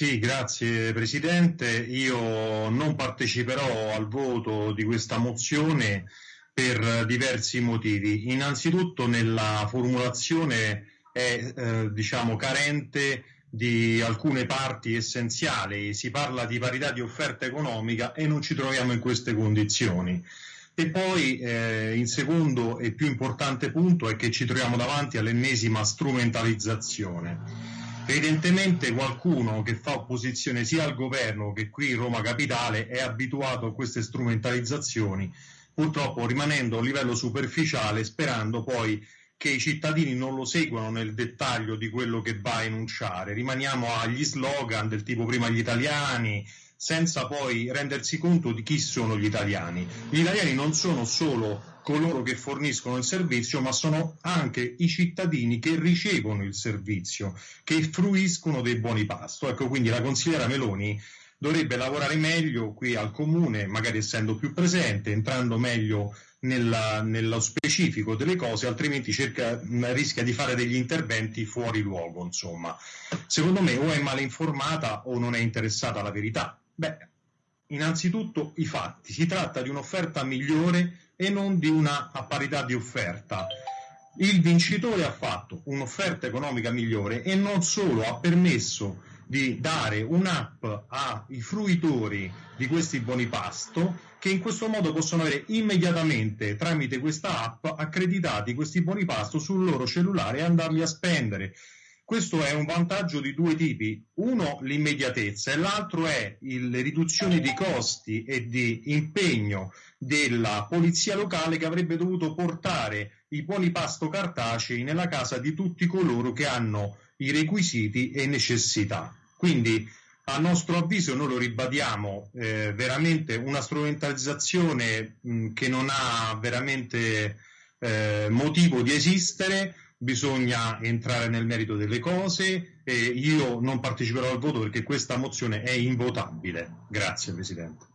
Sì, grazie Presidente. Io non parteciperò al voto di questa mozione per diversi motivi. Innanzitutto nella formulazione è eh, diciamo, carente di alcune parti essenziali, si parla di parità di offerta economica e non ci troviamo in queste condizioni. E poi eh, il secondo e più importante punto è che ci troviamo davanti all'ennesima strumentalizzazione. Evidentemente qualcuno che fa opposizione sia al governo che qui Roma Capitale è abituato a queste strumentalizzazioni, purtroppo rimanendo a livello superficiale, sperando poi che i cittadini non lo seguano nel dettaglio di quello che va a enunciare. Rimaniamo agli slogan del tipo prima gli italiani, senza poi rendersi conto di chi sono gli italiani. Gli italiani non sono solo coloro che forniscono il servizio, ma sono anche i cittadini che ricevono il servizio, che fruiscono dei buoni pasto. Ecco, quindi la consigliera Meloni dovrebbe lavorare meglio qui al comune, magari essendo più presente, entrando meglio nella, nello specifico delle cose, altrimenti cerca, rischia di fare degli interventi fuori luogo. Insomma. Secondo me o è male informata o non è interessata alla verità. Beh, innanzitutto i fatti. Si tratta di un'offerta migliore e non di una a parità di offerta. Il vincitore ha fatto un'offerta economica migliore e non solo ha permesso di dare un'app ai fruitori di questi buoni pasto che in questo modo possono avere immediatamente tramite questa app accreditati questi buoni pasto sul loro cellulare e andarli a spendere questo è un vantaggio di due tipi, uno l'immediatezza e l'altro è le riduzioni di costi e di impegno della polizia locale che avrebbe dovuto portare i buoni pasto cartacei nella casa di tutti coloro che hanno i requisiti e necessità. Quindi a nostro avviso noi lo ribadiamo, eh, veramente una strumentalizzazione mh, che non ha veramente eh, motivo di esistere bisogna entrare nel merito delle cose io non parteciperò al voto perché questa mozione è invotabile. Grazie Presidente.